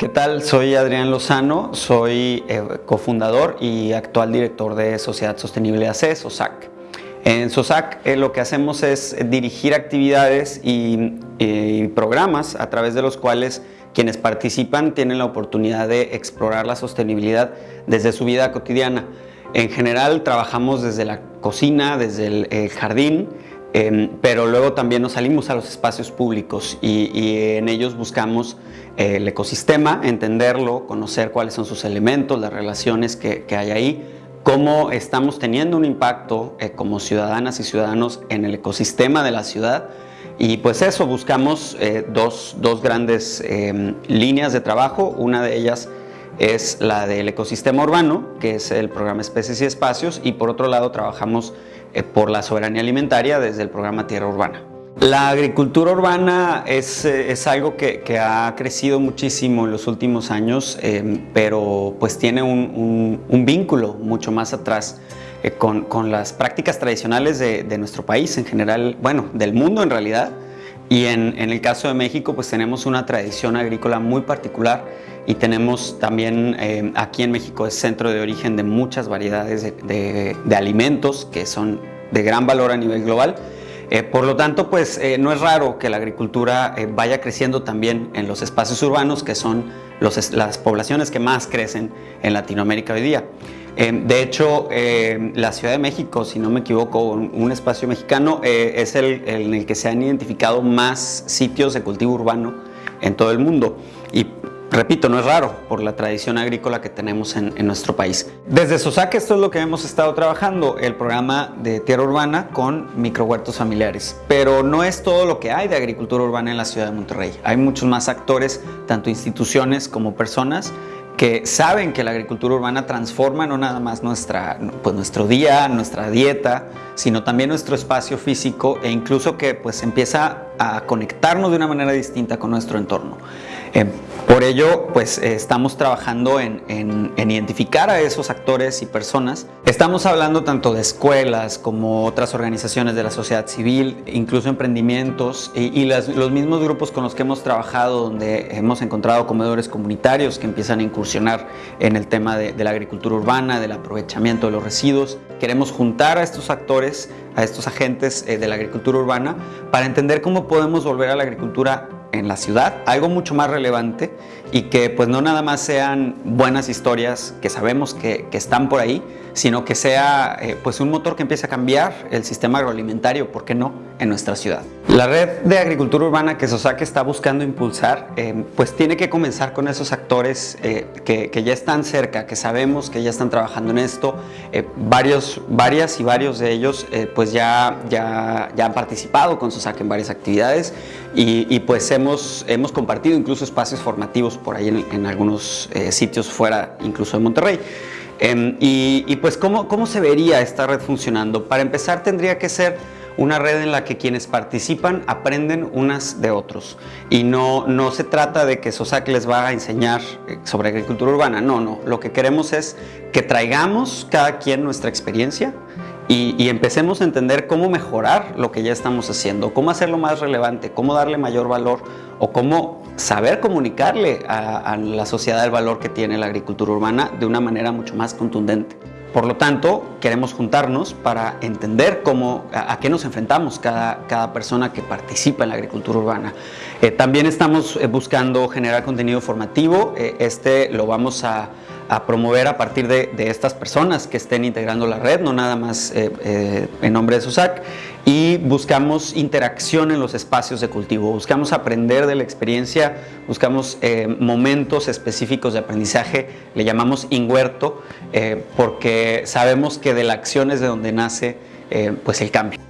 ¿Qué tal? Soy Adrián Lozano, soy eh, cofundador y actual director de Sociedad Sostenible AC, SOSAC. En SOSAC eh, lo que hacemos es dirigir actividades y, y programas a través de los cuales quienes participan tienen la oportunidad de explorar la sostenibilidad desde su vida cotidiana. En general trabajamos desde la cocina, desde el, jardín, em, pero luego también nos salimos a los espacios públicos y, en ellos buscamos eh, el ecosistema, entenderlo, conocer cuáles son sus elementos, las relaciones que, hay ahí, cómo estamos teniendo un impacto eh, como ciudadanas y ciudadanos en el ecosistema de la ciudad. Y pues eso, buscamos eh, dos, dos, grandes em, líneas de trabajo, una de ellas es la del ecosistema urbano, que es el programa Especies y Espacios, y por otro lado trabajamos por la soberanía alimentaria desde el programa Tierra Urbana. La agricultura urbana es, eh, es algo que, que, ha crecido muchísimo en los últimos años, em, pero pues tiene un, un, vínculo mucho más atrás eh, con, con, las prácticas tradicionales de, de, nuestro país en general, bueno, del mundo en realidad. Y en, en el caso de México pues tenemos una tradición agrícola muy particular y tenemos también eh, aquí en México es centro de origen de muchas variedades de, alimentos que son de gran valor a nivel global. Eh, por lo tanto, pues eh, no es raro que la agricultura vaya creciendo también en los espacios urbanos, que son las poblaciones que más crecen en Latinoamérica hoy día. De hecho, la Ciudad de México, si no me equivoco, un, espacio mexicano, es el, en el que se han identificado más sitios de cultivo urbano en todo el mundo. Y Repito, no es raro por la tradición agrícola que tenemos en, nuestro país. Desde SOSAC esto es lo que hemos estado trabajando, el programa de tierra urbana con microhuertos familiares. Pero no es todo lo que hay de agricultura urbana en la ciudad de Monterrey. Hay muchos más actores, tanto instituciones como personas, que saben que la agricultura urbana transforma no nada más nuestra, pues nuestro día, nuestra dieta, sino también nuestro espacio físico e incluso que pues empieza a conectarnos de una manera distinta con nuestro entorno. Eh, por ello, pues eh, estamos trabajando en, identificar a esos actores y personas. Estamos hablando tanto de escuelas como otras organizaciones de la sociedad civil, incluso emprendimientos y, los mismos grupos con los que hemos trabajado, donde hemos encontrado comedores comunitarios que empiezan a incursionar en el tema de, la agricultura urbana, del aprovechamiento de los residuos. Queremos juntar a estos actores, a estos agentes eh, de la agricultura urbana, para entender cómo podemos volver a la agricultura en la ciudad, algo mucho más relevante y que pues no nada más sean buenas historias que sabemos que, que están por ahí, sino que sea eh, pues un motor que empiece a cambiar el sistema agroalimentario, ¿por qué no?, en nuestra ciudad. La red de agricultura urbana que SOSAC está buscando impulsar, eh, pues tiene que comenzar con esos actores eh, que, que, ya están cerca, que sabemos que ya están trabajando en esto, varios, varias y varios de ellos pues ya, ya, ya han participado con SOSAC en varias actividades y, y pues hemos, hemos compartido incluso espacios formativos por ahí en, algunos sitios fuera incluso de Monterrey. Em, y, pues ¿cómo, ¿cómo se vería esta red funcionando? Para empezar tendría que ser una red en la que quienes participan aprenden unas de otros y no, no se trata de que SOSAC les va a enseñar eh, sobre agricultura urbana, no, no, lo que queremos es que traigamos cada quien nuestra experiencia y, y, empecemos a entender cómo mejorar lo que ya estamos haciendo, cómo hacerlo más relevante, cómo darle mayor valor o cómo saber comunicarle a, la sociedad el valor que tiene la agricultura urbana de una manera mucho más contundente. Por lo tanto, queremos juntarnos para entender cómo, a, qué nos enfrentamos cada, cada, persona que participa en la agricultura urbana. Eh, también estamos eh, buscando generar contenido formativo. Eh, este lo vamos a, a promover a partir de, estas personas que estén integrando la red, no nada más eh, eh, en nombre de SUSAC, y buscamos interacción en los espacios de cultivo, buscamos aprender de la experiencia, buscamos eh, momentos específicos de aprendizaje, le llamamos inhuerto, porque sabemos que de la acción es de donde nace pues el cambio.